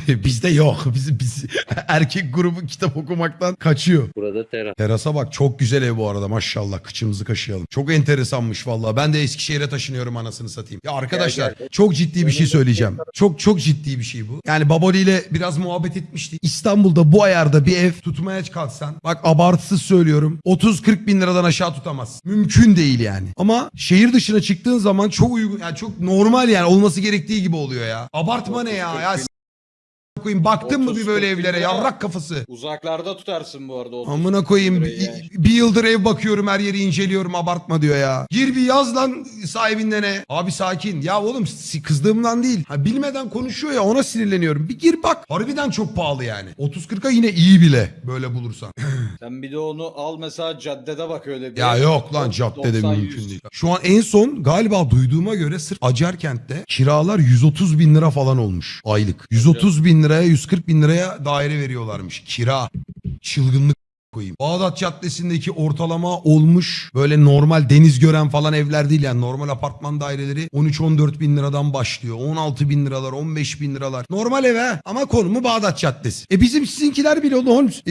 Bizde yok. Biz, biz erkek grubu kitap okumaktan kaçıyor. Burada teras. Terasa bak çok güzel ev bu arada maşallah kıçımızı kaşıyalım. Çok enteresanmış vallahi. Ben de Eskişehir'e taşınıyorum anasını satayım. Ya arkadaşlar Gel, gel. çok ciddi bir şey söyleyeceğim. Çok çok ciddi bir şey bu. Yani Baboli ile biraz muhabbet etmiştik. İstanbul'da bu ayarda bir ev tutmaya kalksan bak abartısız söylüyorum 30-40 bin liradan aşağı tutamaz. Mümkün değil yani. Ama şehir dışına çıktığın zaman çok uygun yani çok normal yani olması gerektiği gibi oluyor ya. Abartma ne ya? Ya koyayım baktın mı bir böyle 30-40 bin evlere lira. yavrak kafası. Uzaklarda tutarsın bu arada. 30 Amına koyayım lirayı bir, yani. bir yıldır ev bakıyorum her yeri inceliyorum abartma diyor ya. Gir bir yaz lan sahibinden ne? Abi sakin. Ya oğlum si- kızdığımdan değil. Ha, bilmeden konuşuyor ya ona sinirleniyorum. Bir gir bak. Harbiden çok pahalı yani. 30-40'a yine iyi bile böyle bulursan. Sen bir de onu al mesela caddede bak öyle bir. ya yok lan caddede 90-100. mümkün değil. Şu an en son galiba duyduğuma göre sırf Acarkent'te kiralar 130 bin lira falan olmuş aylık. 130 bin liraya 140 bin liraya daire veriyorlarmış kira. Çılgınlık koyayım. Bağdat Caddesi'ndeki ortalama olmuş böyle normal deniz gören falan evler değil yani normal apartman daireleri 13-14 bin liradan başlıyor. 16 bin liralar 15 bin liralar. Normal ev ha ama konumu Bağdat Caddesi. E bizim sizinkiler bile oldu Holmes.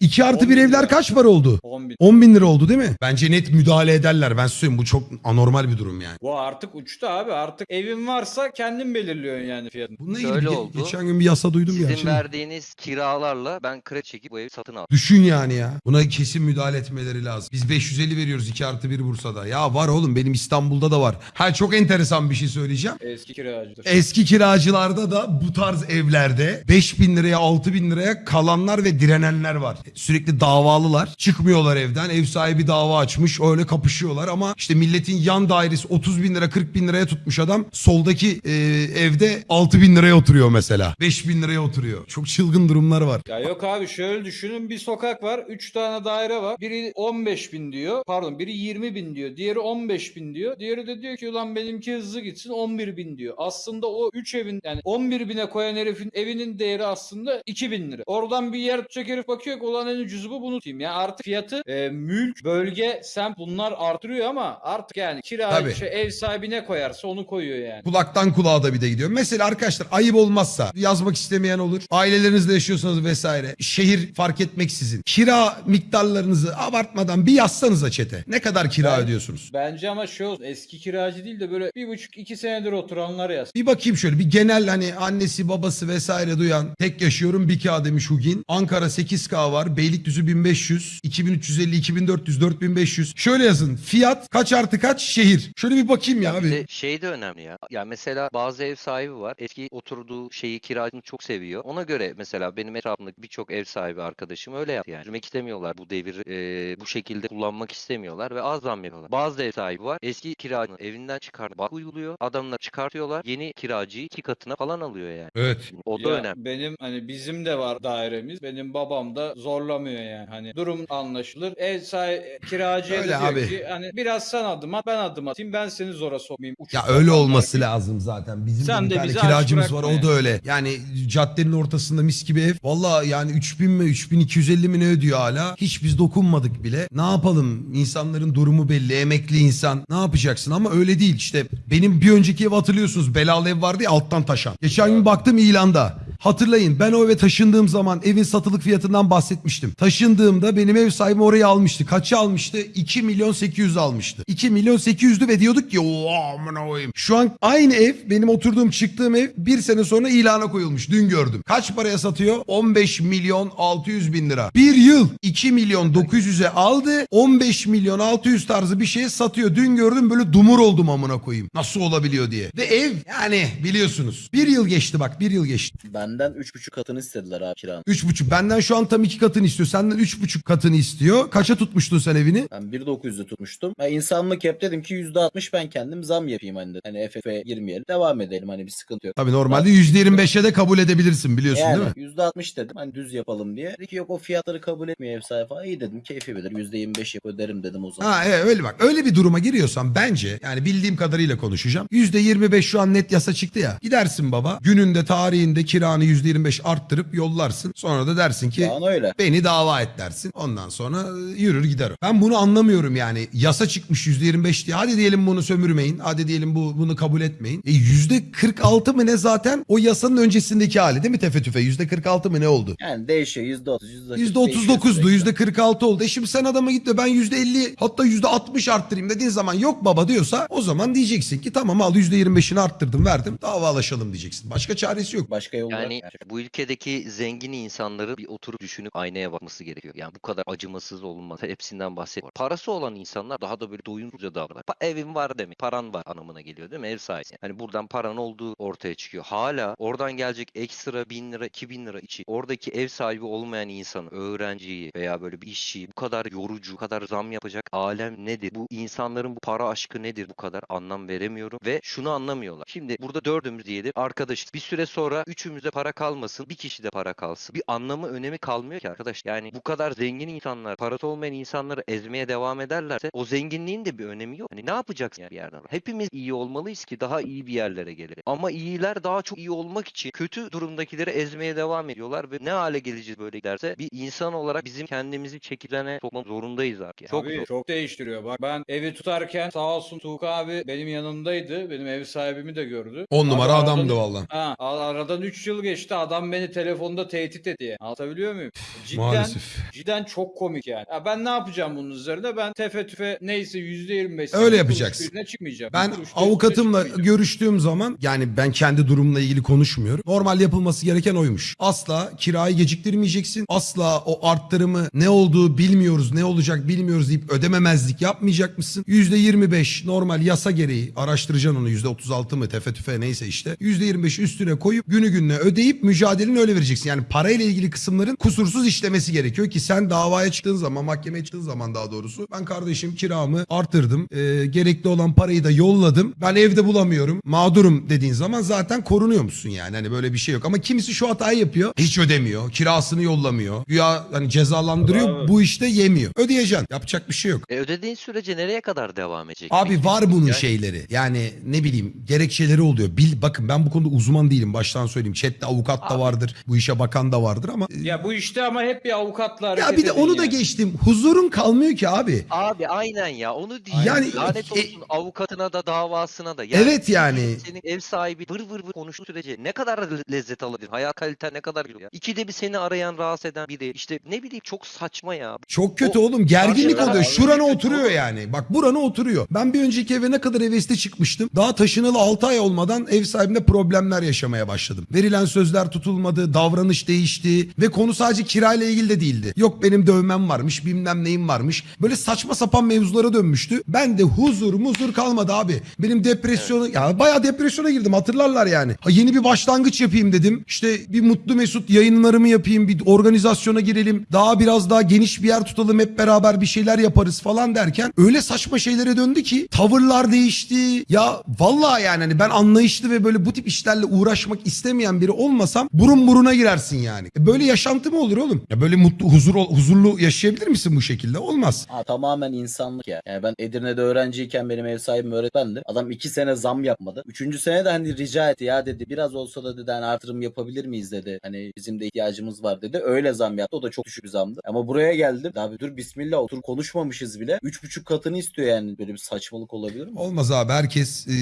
2 artı 10 bir bin evler lira. kaç para oldu? 10 bin. 10 bin lira oldu değil mi? Bence net müdahale ederler. Ben söyleyeyim bu çok anormal bir durum yani. Bu artık uçtu abi. Artık evin varsa kendin belirliyorsun yani fiyatını. Bununla ilgili Şöyle ge- oldu. geçen gün bir yasa duydum. Sizin Şimdi verdiğiniz kiralarla ben kredi çekip bu evi satın aldım. Düşün yani ya. Buna kesin müdahale etmeleri lazım. Biz 550 veriyoruz 2 artı 1 Bursa'da. Ya var oğlum benim İstanbul'da da var. Ha çok enteresan bir şey söyleyeceğim. Eski kiracıdır. Eski kiracılarda da bu tarz evlerde 5 bin liraya 6 bin liraya kalanlar ve direnenler var. Sürekli davalılar. Çıkmıyorlar evden. Ev sahibi dava açmış. Öyle kapışıyorlar ama işte milletin yan dairesi 30 bin lira 40 bin liraya tutmuş adam. Soldaki e, evde 6 bin liraya oturuyor mesela. 5 bin liraya oturuyor. Çok çılgın durumlar var. Ya yok abi şöyle düşünün bir sokak var 3 tane daire var biri 15 bin diyor pardon biri 20 bin diyor diğeri 15 bin diyor diğeri de diyor ki ulan benimki hızlı gitsin 11 bin diyor aslında o 3 evin yani 11 bine koyan herifin evinin değeri aslında 2 bin lira oradan bir yer tutacak herif bakıyor ki ulan en ucuzu bu bunu tutayım yani artık fiyatı e, mülk bölge semt bunlar artırıyor ama artık yani kira şey, ev sahibi ne koyarsa onu koyuyor yani. Kulaktan kulağa da bir de gidiyor. Mesela arkadaşlar ayıp olmazsa yazmak istemeyen olur. Ailelerinizle yaşıyorsanız vesaire. Şehir fark etmeksizin. Kira miktarlarınızı abartmadan bir yazsanıza çete. Ne kadar kira Ben- ödüyorsunuz? Bence ama olsun eski kiracı değil de böyle bir buçuk iki senedir oturanlar yaz. Bir bakayım şöyle bir genel hani annesi babası vesaire duyan tek yaşıyorum bir K demiş Hugin. Ankara 8K var. Beylikdüzü 1500, 2350, 2400, 4500. Şöyle yazın. Fiyat kaç artı kaç şehir. Şöyle bir bakayım ya abi. şey de önemli ya. Ya mesela bazı ev sahibi var. Eski oturduğu şeyi kiracını çok seviyor. Ona göre mesela benim etrafımdaki birçok ev sahibi arkadaşım öyle yaptı yani. İstemiyorlar bu devir e, bu şekilde kullanmak istemiyorlar ve az zam veriyorlar. Bazı ev sahibi var. Eski kiracını evinden çıkartıp bak uyguluyor. Adamlar çıkartıyorlar. Yeni kiracıyı iki katına falan alıyor yani. Evet. O da Ya önemli. Benim hani bizim de var dairemiz. Benim babam da zorlamıyor yani. Hani durum anlaşılır. Ev sahibi kiracıya Öyle diyor abi. ki hani biraz sen adım at ben adım atayım ben seni zora sokmayayım. Uçuk Ya öyle olması gibi. lazım zaten. Bizim Sen de bir de tane kiracımız var o da öyle. Yani caddenin ortasında mis gibi ev. Valla yani 3000 mi 3250 mi ne ödüyor hala. Hiç biz dokunmadık bile. Ne yapalım? İnsanların durumu belli. Emekli insan. Ne yapacaksın? Ama öyle değil. İşte benim bir önceki ev hatırlıyorsunuz. Belalı ev vardı ya alttan taşan. Geçen gün baktım ilanda. Hatırlayın ben o eve taşındığım zaman evin satılık fiyatından bahsetmiştim. Taşındığımda benim ev sahibim orayı almıştı. Kaça almıştı? 2 milyon 800 almıştı. 2 milyon 800'dü ve diyorduk ki amına koyayım. Şu an aynı ev benim oturduğum çıktığım ev bir sene sonra ilana koyulmuş. Dün gördüm. Kaç paraya satıyor? 15 milyon 600 bin lira. Bir yıl 2 milyon 900'e aldı. 15 milyon 600 tarzı bir şeye satıyor. Dün gördüm böyle dumur oldum amına koyayım. Nasıl olabiliyor diye. Ve ev yani biliyorsunuz. Bir yıl geçti bak bir yıl geçti. Benden 3,5 katını istediler abi kiranın. Üç buçuk. Benden şu an tam iki katını istiyor. Senden üç buçuk katını istiyor. Kaça tutmuştun sen evini? Ben 1.900'de tutmuştum. Ben insanlık hep dedim ki %60 ben kendim zam yapayım hani dedim. Hani FF'e girmeyelim. Devam edelim hani bir sıkıntı yok. Tabii normalde yüzde yirmi beşe de kabul edebilirsin biliyorsun Yani değil mi? %60 dedim hani düz yapalım diye. Dedi ki yok o fiyatları kabul etmiyor ev sahibi falan. İyi dedim keyfi bilir %25 yap öderim dedim o zaman. Ha evet, öyle bak. Öyle bir duruma giriyorsan bence yani bildiğim kadarıyla konuşacağım. Yüzde yirmi beş şu an net yasa çıktı ya. Gidersin baba. Gününde tarihinde kiranı kiranı %25 arttırıp yollarsın. Sonra da dersin ki öyle. beni dava et dersin. Ondan sonra e, yürür gider o. Ben bunu anlamıyorum yani. Yasa çıkmış %25 diye. Hadi diyelim bunu sömürmeyin. Hadi diyelim bu bunu kabul etmeyin. E %46 mı ne zaten o yasanın öncesindeki hali değil mi tefe tüfe? %46 mı ne oldu? Yani değişiyor %30, %40 %39'du değişiyor %46 oldu. E şimdi sen adama git de ben %50 hatta %60 arttırayım dediğin zaman yok baba diyorsa o zaman diyeceksin ki tamam al %25'ini arttırdım verdim davalaşalım diyeceksin. Başka çaresi yok. Başka yolu Yani bu ülkedeki zengin insanları bir oturup düşünüp aynaya bakması gerekiyor. Yani bu kadar acımasız olunmaz. Hepsinden bahsediyorum. Parası olan insanlar daha da böyle doyumsuzca davranır. Pa- evin var demek. Paran var anlamına geliyor değil mi? Ev sahibi. Hani buradan paran olduğu ortaya çıkıyor. Hala oradan gelecek ekstra bin lira, iki bin lira için oradaki ev sahibi olmayan insanı, öğrenciyi veya böyle bir işçiyi bu kadar yorucu, bu kadar zam yapacak alem nedir? Bu insanların bu para aşkı nedir bu kadar anlam veremiyorum ve şunu anlamıyorlar. Şimdi burada dördümüz diyelim arkadaş bir süre sonra üçümüze para kalmasın bir kişi de para kalsın. Bir anlamı önemi kalmıyor ki arkadaş. Yani bu kadar zengin insanlar parası olmayan insanları ezmeye devam ederlerse o zenginliğin de bir önemi yok. Hani ne yapacaksın yani bir yerden? Hepimiz iyi olmalıyız ki daha iyi bir yerlere gelelim. Ama iyiler daha çok iyi olmak için kötü durumdakileri ezmeye devam ediyorlar ve ne hale geleceğiz böyle giderse bir insan olarak bizim kendimizi çekilene sokmak zorundayız artık. yani. Çok Abi, zor. çok değiştiriyor. Bak ben evi tutarken sağ olsun Tuğka abi benim yanımdaydı. Benim ev sahibimi de gördü. 10 numara adamdı valla. Ha, aradan 3 yıl geçti. Adam beni telefonda tehdit etti. Anlatabiliyor muyum? Cidden Maalesef. cidden çok komik yani. Ya ben ne yapacağım bunun üzerine? Ben tefe tüfe neyse %25 Öyle yapacaksın. üstüne çıkmayacağım. Ben Bir kuruş da üstüne avukatımla çıkmayacağım. görüştüğüm zaman yani ben kendi durumla ilgili konuşmuyorum. Normal yapılması gereken oymuş. Asla kirayı geciktirmeyeceksin. Asla o arttırımı ne olduğu bilmiyoruz, ne olacak bilmiyoruz deyip ödememezlik yapmayacakmışsın. %25 normal yasa gereği araştıracaksın onu %36 mı tefe tüfe neyse işte. %25 üstüne koyup günü gününe ödeyip mücadeleni öyle vereceksin. Yani parayla ilgili kısımların kusursuz işlemesi gerekiyor ki sen davaya çıktığın zaman mahkemeye çıktığın zaman daha doğrusu ben kardeşim kiramı arttırdım. Ee, gerekli olan parayı da yolladım. Ben evde bulamıyorum. Mağdurum dediğin zaman zaten korunuyor musun yani? Hani böyle bir şey yok. Ama kimisi şu hatayı yapıyor. Hiç ödemiyor. Kirasını yollamıyor. Güya hani cezalandırıyor. Bravo. Bu işte yemiyor. Ödeyeceksin. Yapacak bir şey yok. E ödediğin sürece nereye kadar devam edecek? Abi var bunun Yani- şeyleri. Yani ne bileyim gerekçeleri oluyor. Bil, bakın ben bu konuda uzman değilim. Baştan söyleyeyim. Chatte avukat da Abi. vardır. Bu işe bakan da vardır ama. Ya bu işte ama hep bir avukatla hareket Ya bir de onu da yani. geçtim. Huzurun kalmıyor ki abi. Abi aynen ya onu Yani- diyeyim. Lanet e- olsun avukatına da davasına da. Evet yani. Senin ev sahibi vır vır vır konuştuğu sürece ne kadar le- lezzet alabilir? Hayat kaliten ne kadar ya? İkide bir seni arayan rahatsız eden biri. İşte ne bileyim çok saçma ya. Çok kötü O- oğlum. Gerginlik oluyor. taraf- Şurana oturuyor yani. Bak burana oturuyor. Ben bir önceki eve ne kadar hevesli çıkmıştım. Daha taşınalı 6 ay olmadan ev sahibinde problemler yaşamaya başladım. Verilen sözler tutulmadı. Davranış değişti. Ve konu sadece kirayla ilgili de değildi. Yok benim dövmem varmış. Bilmem neyim varmış. Böyle saçma sapan mevzulara dönmüştü. Ben de huzur muzur kalmadı abi. Benim depresyona ya bayağı depresyona girdim hatırlarlar yani. Ha, yeni bir başlangıç yapayım dedim. İşte bir mutlu mesut yayınlarımı yapayım. Bir organizasyona girelim. Daha biraz daha geniş bir yer tutalım. Hep beraber bir şeyler yaparız falan derken öyle saçma şeylere döndü ki tavırlar değişti. Ya vallahi yani hani ben anlayışlı ve böyle bu tip işlerle uğraşmak istemeyen biri olmasam burun buruna girersin yani. E böyle yaşantı mı olur oğlum? Ya böyle mutlu huzur huzurlu yaşayabilir misin bu şekilde? Olmaz. Ha, tamamen insanlık ya. Yani ben Edirne'de öğrenciyken benim ev sahibim öğretmendi. Adam iki sene zam yapmadı. Üçüncü sene de hani rica etti ya dedi biraz olsa da dedi hani artırım yapabilir miyiz dedi. Hani bizim de ihtiyacımız var dedi. Öyle zam yaptı. O da çok düşük zamdı. Ama buraya geldim. Abi dur bismillah otur konuşmamışız bile. Üç buçuk katını istiyor yani. Böyle bir saçmalık olabilir mi? Olmaz abi herkes e,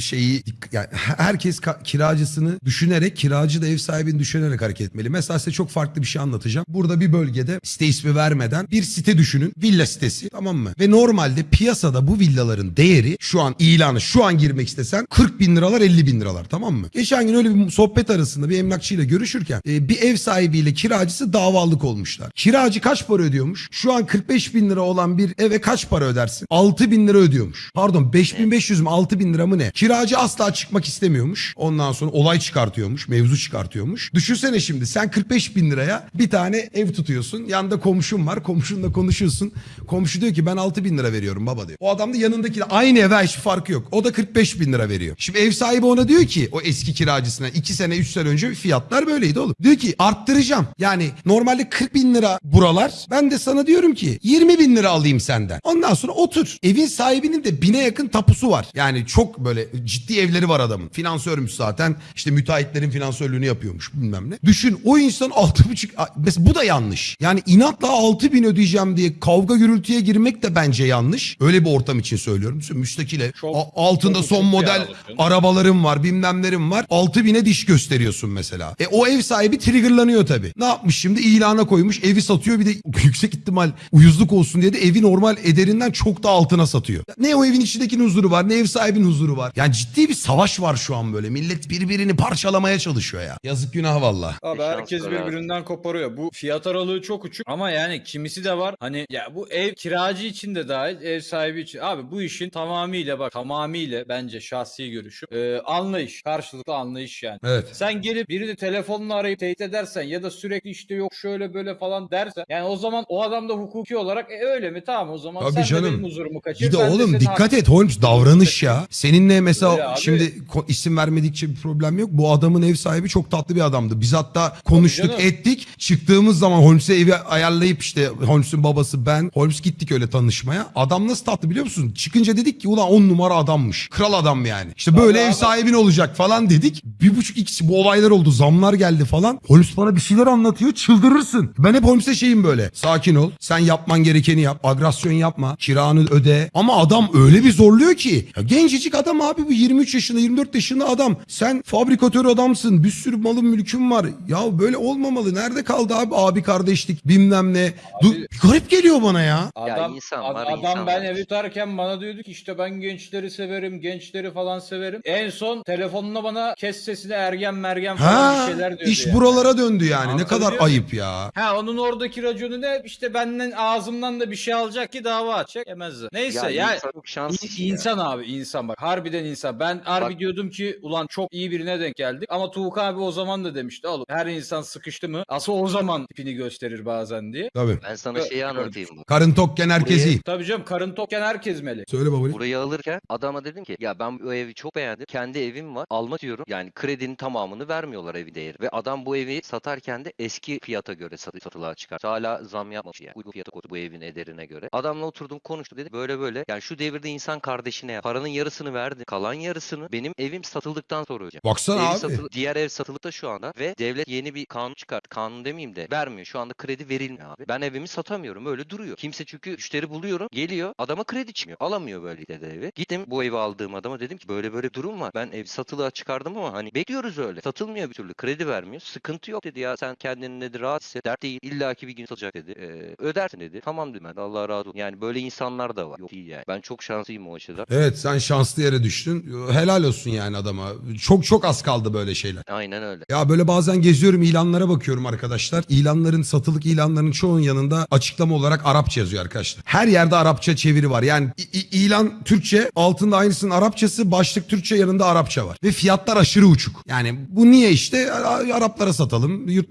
şeyi yani herkes kiracısını düşünerek kiracı da ev sahibini düşünerek hareket etmeli. Mesela size çok farklı bir şey anlatacağım. Burada bir bölgede site ismi vermeden bir site düşünün. Villa sitesi tamam mı? Ve normalde piyasada bu villaların değeri şu an ilanı şu an girmek istesen 40 bin liralar 50 bin liralar tamam mı? Geçen gün öyle bir sohbet arasında bir emlakçıyla görüşürken e, bir ev sahibiyle kiracısı davalık olmuşlar. Kiracı kaç para ödüyormuş? Şu an 45 bin lira olan bir eve kaç para ödersin? 6 bin lira ödüyormuş. Pardon 5500 mü 6 bin lira mı ne? Kiracı asla çıkmak istemiyormuş. Ondan sonra olay çıkartıyormuş. Mevzu çıkartıyormuş. Düşünsene şimdi sen 45 bin liraya bir tane ev tutuyorsun. Yanında komşun var. Komşunla konuşuyorsun. Komşu diyor ki ben 6 bin lira veriyorum baba diyor. O adam da yanındaki de aynı eve hiçbir farkı yok. O da 45 bin lira veriyor. Şimdi ev sahibi ona diyor ki o eski kiracısına 2 sene 3 sene önce fiyatlar böyleydi oğlum. Diyor ki arttıracağım. Yani normalde 40 bin lira buralar. Ben de sana diyorum ki 20 bin lira alayım senden. Ondan sonra otur. Evin sahibinin de bine yakın tapusu var. Yani çok böyle ciddi evleri var adamın. Finansörmüş zaten. İşte müteahhitlerin finansörü asansörlüğünü yapıyormuş bilmem ne. Düşün o insan 6,5 mesela bu da yanlış. Yani inatla 6 bin ödeyeceğim diye kavga gürültüye girmek de bence yanlış. Öyle bir ortam için söylüyorum. Düşün, müstakile Çok- altında çok son bir model arabalarım var bilmemlerim var. 6 bine diş gösteriyorsun mesela. E o ev sahibi triggerlanıyor tabii. Ne yapmış şimdi? İlana koymuş evi satıyor bir de yüksek ihtimal uyuzluk olsun diye de evi normal ederinden çok da altına satıyor. Ne o evin içindekinin huzuru var ne ev sahibinin huzuru var. Yani ciddi bir savaş var şu an böyle. Millet birbirini parçalamaya çalışıyor ya. Yazık günah valla. Abi herkes birbirinden koparıyor. Bu fiyat aralığı çok uçuk ama yani kimisi de var. Hani ya bu ev kiracı için de dahil, ev sahibi için. Abi bu işin tamamıyla bak tamamıyla bence şahsi görüşüm. e, anlayış, karşılıklı anlayış yani. Evet. Sen gelip birini telefonla arayıp teyit edersen ya da sürekli işte yok şöyle böyle falan dersen yani o zaman o adam da hukuki olarak e, öyle mi tamam o zaman Tabii sen canım. de benim huzurumu kaçır. Bir de oğlum senin dikkat et Holmes davranış ya. Seninle mesela şimdi isim vermedikçe bir problem yok. Bu adamın ev sahibi çok tatlı bir adamdı. Biz hatta konuştuk canım. ettik. Çıktığımız zaman Holmes'e evi ayarlayıp işte Holmes'un babası ben. Holmes gittik öyle tanışmaya. Adam nasıl tatlı biliyor musun? Çıkınca dedik ki ulan on numara adammış. Kral adam yani. İşte böyle Tabii ev sahibin olacak falan dedik. Bir buçuk ikisi bu olaylar oldu. Zamlar geldi falan. Holmes bana bir şeyler anlatıyor. Çıldırırsın. Ben hep Holmes'e şeyim böyle. Sakin ol. Sen yapman gerekeni yap. Agresyon yapma. Kiranı öde. Ama adam öyle bir zorluyor ki. Ya gencecik adam abi bu 23 yaşında 24 yaşında adam. Sen fabrikatör adamsın. Bir sürü malın mülkün var. Ya böyle olmamalı. Nerede kaldı abi abi kardeşlik bilmem ne. Du- garip geliyor bana ya. Adam, insan ad- var, adam insan ben var. evi tutarken bana diyordu ki işte ben gençleri severim, gençleri falan severim. En son telefonuna bana kes sesini ergen mergen falan Ha, bir şeyler diyordu iş yani. buralara döndü yani. Ne Anlatabiliyor kadar ayıp ya. Ha onun oradaki raconu ne? İşte benden ağzımdan da bir şey alacak ki dava açacak. Yemezdi. Neyse Ya, ya. insan çok şanslı İ- ya. İnsan abi insan bak harbiden insan. Ben harbi Bak- diyordum ki ulan çok iyi birine denk geldik. Ama Tuğuk abi o zaman da demişti oğlum her insan sıkıştı mı asıl o zaman tipini gösterir bazen diye. Tabii. Ben sana şeyi anlatayım bu. Karın tokken herkes Buraya- iyi. Tabii canım karın tokken herkes meli. Söyle babali. Burayı alırken adama dedim ki ya ben bu evi çok beğendim. Kendi evim var. Alma diyorum. Yani kredinin tamamını vermiyorlar evi değeri. Ve adam bu evi satarken de eski fiyata göre satı, satılığa çıkar. Hala zam yapmamış yani. Uygun fiyata koydu bu evin ederine göre. Adamla oturdum konuştuk dedi böyle böyle. Yani şu devirde insan kardeşine yap. Paranın yarısını verdi. Kalan yarısını benim evim satıldıktan sonra ödeyeceğim. Baksana Evi abi. satılı- diğer ev satılıkta şu anda ve devlet yeni bir kanun çıkarttı. Kanun demeyeyim de vermiyor. Şu anda kredi verilmiyor abi. Ben evimi satamıyorum. Öyle duruyor. Kimse çünkü müşteri buluyorum. Geliyor. Adama kredi çıkmıyor. Alamıyor böyle de evi. Gittim bu evi aldığım adama dedim ki böyle böyle durum var. Ben ev satılığa çıkardım ama hani bekliyoruz öyle. Satılmıyor bir türlü. Kredi vermiyor. Sıkıntı yok dedi ya. Sen kendini dedi rahat hisset. Dert değil. İlla ki bir gün satacak dedi. Ee, ödersin dedi. Tamam dedim ben. Allah razı olsun. Yani böyle insanlar da var. Yok değil yani. Ben çok şanslıyım o açıdan. Evet sen şanslı yere düştün. Helal olsun yani adama. Çok çok az kaldı böyle şeyler. Aynen öyle. Ya böyle bazen geziyorum ilanlara bakıyorum arkadaşlar. İlanların satılık ilanların çoğunun yanında açıklama olarak Arapça yazıyor arkadaşlar. Her yerde Arapça çeviri var. Yani ilan Türkçe altında aynısının Arapçası başlık Türkçe yanında Arapça var. Ve fiyatlar aşırı uçuk. Yani bu niye işte Araplara satalım yurt,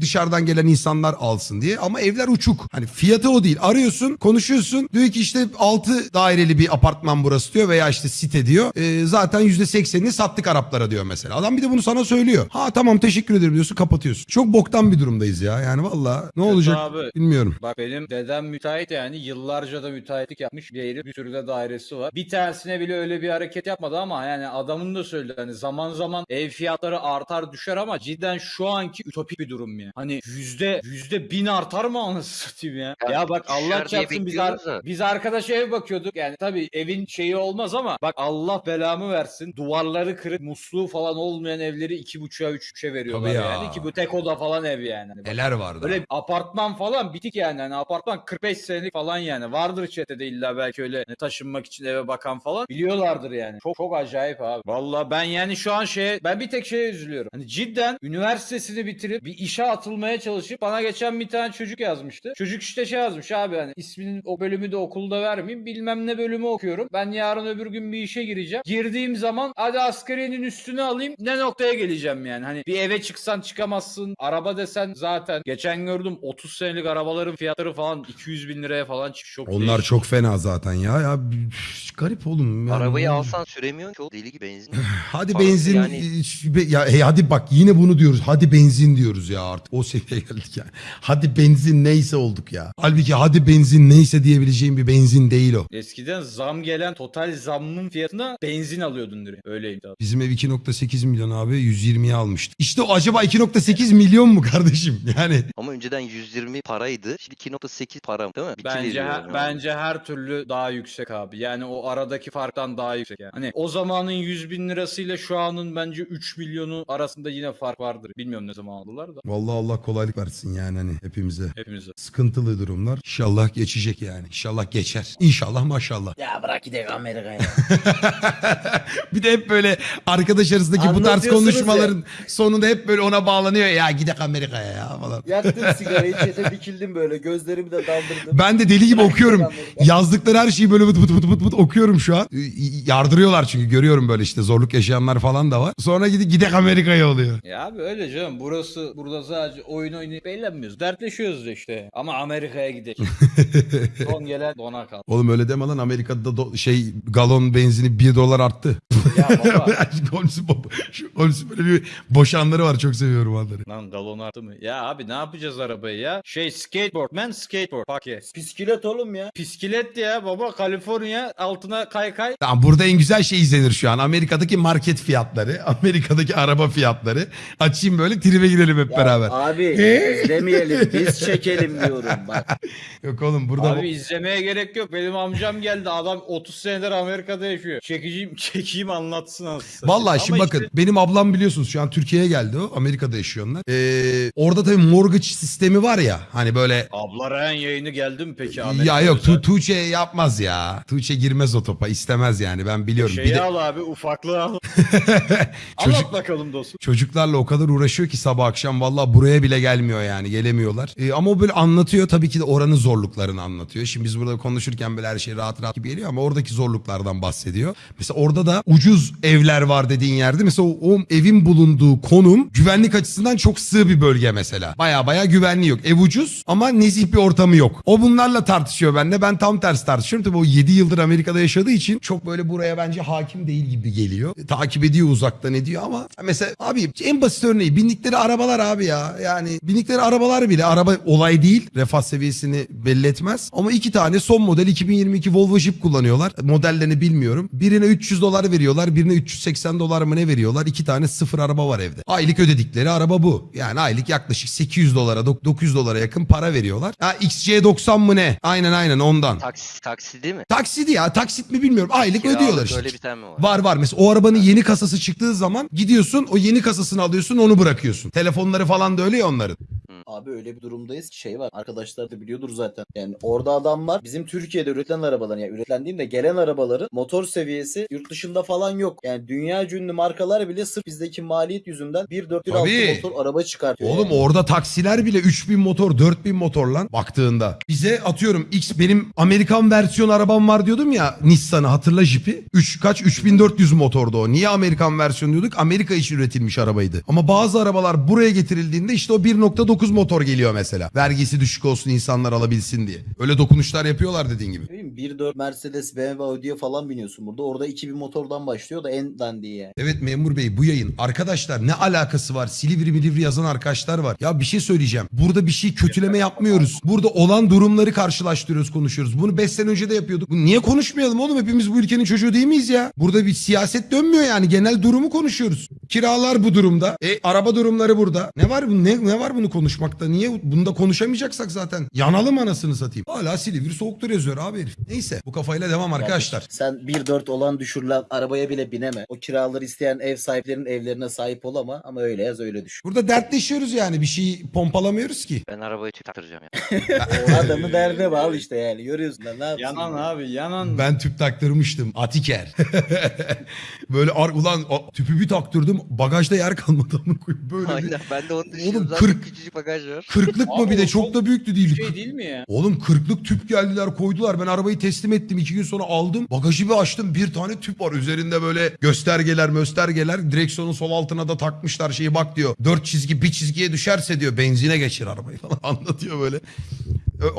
dışarıdan gelen insanlar alsın diye ama evler uçuk. Hani fiyatı o değil. Arıyorsun konuşuyorsun diyor ki işte 6 daireli bir apartman burası diyor veya işte site diyor. Ee, zaten %80'ini sattık Araplara diyor mesela. Adam bir de bunu sana söylüyor. Ha tamam teşekkür ederim diyorsun kapatıyorsun. Çok boktan bir durumdayız ya. Yani valla ne olacak abi. bilmiyorum. Bak benim dedem müteahhit yani yıllarca da müteahhitlik yapmış bir yeri bir sürü de dairesi var. Bir tanesine bile öyle bir hareket yapmadı ama yani adamın da söyledi hani zaman zaman ev fiyatları artar düşer ama cidden şu anki ütopik bir durum ya. Hani yüzde yüzde bin artar mı anasını satayım ya. Ya Ya, bak Allah çarpsın biz, ar- da. biz arkadaş ev bakıyorduk yani tabii evin şeyi olmaz ama bak Allah belamı versin duvarları kırık musluğu falan olmayan evleri iki buçuğa üçe veriyorlar Tabii ya. yani ki bu tek oda falan ev yani. Hani Neler vardı. Böyle apartman falan bitik yani. Hani apartman 45 senelik falan yani. Vardır çetede illa belki öyle hani taşınmak için eve bakan falan. Biliyorlardır yani. Çok çok acayip abi. Valla ben yani şu an şeye ben bir tek şeye üzülüyorum. Hani cidden üniversitesini bitirip bir işe atılmaya çalışıp bana geçen bir tane çocuk yazmıştı. Çocuk işte şey yazmış abi hani isminin o bölümü de okulda vermeyeyim. Bilmem ne bölümü okuyorum. Ben yarın öbür gün bir işe gireceğim. Girdiğim zaman hadi askeriyenin üstünü alayım. Ne noktaya geleceğim yani. Hani bir eve çıksan çıkamazsın. Araba desen zaten. Geçen gördüm 30 senelik arabaların fiyatları falan 200 bin liraya falan çıkmış. Çok Onlar değişik. çok fena zaten ya. Ya üf, garip oğlum. Yani Arabayı alsan süremiyorsun ki o deli gibi benzin. Hadi Parası benzin yani- ya hey, hadi bak yine bunu diyoruz. Hadi benzin diyoruz ya artık. O seviyeye geldik yani. Hadi benzin neyse olduk ya. Halbuki hadi benzin neyse diyebileceğim bir benzin değil o. Eskiden zam gelen total zammın fiyatına benzin alıyordun direkt. Öyleydi abi. Bizim ev 2.8 milyon abi. 120'ye almıştı. İşte o acaba 2.8 milyon mu kardeşim? Yani Ama önceden 120 paraydı. Şimdi 2.8 para değil mi? İki Bence her, yani. bence her türlü daha yüksek abi. Yani o aradaki farktan daha yüksek yani. Hani o zamanın 100 bin lirasıyla şu anın bence 3 milyonu arasında yine fark vardır. Bilmiyorum ne zaman aldılar da vallahi Allah kolaylık versin yani hani hepimize. hepimize. Sıkıntılı durumlar. İnşallah geçecek yani. İnşallah geçer. İnşallah maşallah. Ya bırak gidelim Amerika'ya. bir de hep böyle arkadaş arasındaki bu tarz Anlatıyorsunuz konuşmaların sonunda hep böyle ona bağlanıyor. Ya gidek Amerika'ya ya falan. Yaktım sigarayı çete dikildim böyle gözlerimi de daldırdım. Ben de deli gibi okuyorum. Yazdıkları her şeyi böyle bıt bıt bıt bıt bıt okuyorum şu an. Yardırıyorlar çünkü görüyorum böyle işte zorluk yaşayanlar falan da var. Sonra gidip gidek Amerika'ya oluyor. Ya abi öyle canım. Burası burada sadece oyun oynayıp eğlenmiyoruz. Dertleşiyoruz da işte. Ama Amerika'ya gidelim. Son gelen dona kal. Oğlum öyle deme lan Amerika'da da do- şey galon benzini 1 dolar arttı. Ya baba. Holmes'un böyle bir boşanları var çok seviyorum onları. Lan galon arttı mı? Ya abi ne yapacağız arabayı ya? Şey skateboard man skateboard. Yes. Bisiklet oğlum ya. Bisiklet ya baba Kaliforniya altına kay kay. Tamam burada en güzel şey izlenir şu an. Amerika'daki market fiyatları, Amerika'daki araba fiyatları. Açayım böyle tribe girelim hep Ya beraber. Abi izlemeyelim biz çekelim diyorum bak. Yok oğlum burada Abi izlemeye gerek yok. Benim amcam geldi. Adam 30 senedir Amerika'da yaşıyor. Çekeceğim, çekeyim anlatsın aslında. Vallahi şimdi bakın benim ablam biliyorsunuz şu an Türkiye'ye geldi o. Amerika'da yaşıyor onlar. Ee, orada tabii mortgage sistemi var ya hani böyle Abla Ryan yayını geldi mi peki ya Amerika'ya? yok tu Tuğçe yapmaz ya. Tuğçe girmez o topa istemez yani ben biliyorum. Şeyi Bir de al abi ufaklığı al. Çocuk- Anlat bakalım dostum. çocuklarla o kadar uğraşıyor ki sabah akşam vallahi buraya bile gelmiyor yani gelemiyorlar. Ee, ama o böyle anlatıyor tabii ki de oranın zorluklarını anlatıyor. Şimdi biz burada konuşurken böyle her şey rahat rahat gibi geliyor ama oradaki zorluklardan bahsediyor. Mesela orada da ucuz evler var dediğin yerde mesela o, o evin bulunduğu konum güvenlik açısından çok sığ bir bölge mesela. Baya baya güvenliği yok. Ev ucuz ama nezih bir ortamı yok. O bunlarla tartışıyor benimle. Ben tam tersi tartışıyorum. Tabii o 7 yıldır Amerika'da yaşadığı için çok böyle buraya bence hakim değil gibi geliyor. E, takip ediyor uzaktan ediyor ama mesela abi en basit örneği bindikleri arabalar abi ya. Yani bindikleri arabalar bile araba olay değil. Refah seviyesini belli etmez. Ama iki tane son model 2022 Volvo Jeep kullanıyorlar. Modellerini bilmiyorum. Birine 300 dolar veriyorlar. Birine 380 dolar mı ne veriyorlar? İki tane sıfır araba var evde. Aylık ödedikleri araba bu. Yani aylık yaklaşık 800 dolara dok- 900 dolara yakın para veriyorlar. Ha XC90 mı ne? Aynen aynen ondan. Taksi, taksi değil mi? Taksit ya taksit mi bilmiyorum. Aylık Kiralık ödüyorlar işte. Öyle bir tane mi var? Var var mesela o arabanın yeni kasası çıktığı zaman gidiyorsun o yeni kasasını alıyorsun onu bırakıyorsun. Telefonları falan da öyle ya onların. Abi öyle bir durumdayız ki şey var. Arkadaşlar da biliyordur zaten. Yani orada adam var. Bizim Türkiye'de üretilen arabaların yani üretilen değil de gelen arabaların motor seviyesi yurt dışında falan yok. Yani dünya ünlü markalar bile sırf bizdeki maliyet yüzünden 1.4 Tabii. 1.6 motor araba çıkartıyor. Oğlum yani. orada taksiler bile 3000 motor 4000 motor lan baktığında. Bize atıyorum X benim Amerikan versiyon arabam var diyordum ya Nissan'ı hatırla Jeep'i. 3 kaç 3400 motordu o. Niye Amerikan versiyon diyorduk? Amerika için üretilmiş arabaydı. Ama bazı arabalar buraya getirildiğinde işte o 1.9 motor geliyor mesela. Vergisi düşük olsun insanlar alabilsin diye. Öyle dokunuşlar yapıyorlar dediğin gibi. Ne bileyim 1.4 Mercedes, BMW, Audi'ye falan biniyorsun burada. Orada 2000 motordan başlıyor da en dandiği yani. Evet memur bey bu yayın. Arkadaşlar ne alakası var? Silivri milivri yazan arkadaşlar var. Ya bir şey söyleyeceğim. Burada bir şey kötüleme yapmıyoruz. Burada olan durumları karşılaştırıyoruz konuşuyoruz. Bunu 5 sene önce de yapıyorduk. Bunu niye konuşmayalım oğlum? Hepimiz bu ülkenin çocuğu değil miyiz ya? Burada bir siyaset dönmüyor yani. Genel durumu konuşuyoruz. Kiralar bu durumda. E araba durumları burada. Ne var bu ne, ne var bunu konuşmakta? Niye bunu da konuşamayacaksak zaten? Yanalım anasını satayım. Hala Silivri soğuktur yazıyor abi herif. Neyse bu kafayla devam arkadaşlar. Sen 1.4 olan düşürülen arabaya bile bineme. O kiraları isteyen ev sahiplerinin evlerine sahip ol ama ama öyle yaz öyle düşün. Burada dertleşiyoruz yani. Bir şeyi pompalamıyoruz ki. Ben arabayı tüp taktıracağım ya. Adamı derdine bağlı işte yani. Görüyorsun da ne yapsın? Yanan ya? abi yanan. Ben tüp taktırmıştım. Atiker. Böyle ar ulan a- tüpü bir taktırdım. Bagajda yer kalmadı amına koyayım. Böyle bir Aynen ben de onu düşünüyorum. Oğlum, Zaten kırk- küçücük bagaj var. kırklık mı Abi bir de o çok çok da büyüktü değil. şey değil mi ya? Oğlum kırklık tüp geldiler koydular. Ben arabayı teslim ettim. iki gün sonra aldım. Bagajı bir açtım. Bir tane tüp var. Üzerinde böyle göstergeler göstergeler. Direksiyonun sol altına da takmışlar şeyi bak diyor. Dört çizgi bir çizgiye düşerse diyor benzine geçir arabayı falan anlatıyor böyle.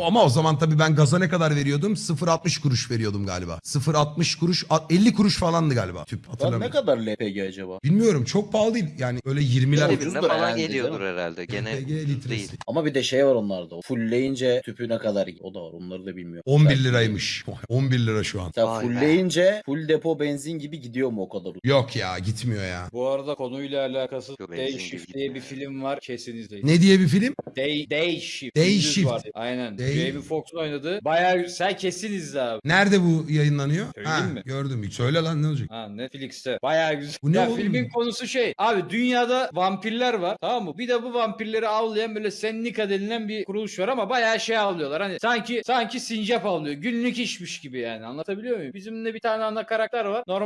Ama o zaman tabii ben gaza ne kadar veriyordum? 0.60 kuruş veriyordum galiba. 0.60 kuruş, a- 50 kuruş falandı galiba tüp Lan ne hatırlamıyorum. kadar LPG acaba? Bilmiyorum çok pahalı değil yani öyle 20'ler. Ya, Evinde ucuzdur falan herhalde, geliyordur değil herhalde. Gene LPG litresi. değil. Ama bir de şey var onlarda. Fullleyince tüpü ne kadar o da var. Onları da bilmiyorum. 11 Belki- liraymış. 11 lira şu an. Sen Vay be. fullleyince full depo benzin gibi gidiyor mu o kadar? Yok ya gitmiyor ya. Bu arada konuyla alakası Yok, Day benzin Shift diye gitmiyor. bir film var. Kesin izleyin. Ne diye bir film? Day, Day Shift. Day Gündüz Shift. var. Aynen. Day- Jamie Foxx'un oynadığı. Bayağı sen kesin izle abi. Nerede bu yayınlanıyor? Söyleyeyim ha, mi? gördüm. Söyle lan ne olacak? Ha Netflix'te. Bayağı güzel. Bu ne ya oğlum? filmin konusu şey. Abi dünyada vampirler var. Tamam mı? Bir de bu vampirleri avlayan böyle Sendika denilen bir kuruluş var ama bayağı şey avlıyorlar. Hani sanki sanki sincap avlıyor. Günlük işmiş gibi yani. Anlatabiliyor muyum? Bizim de bir tane ana karakter var. Normal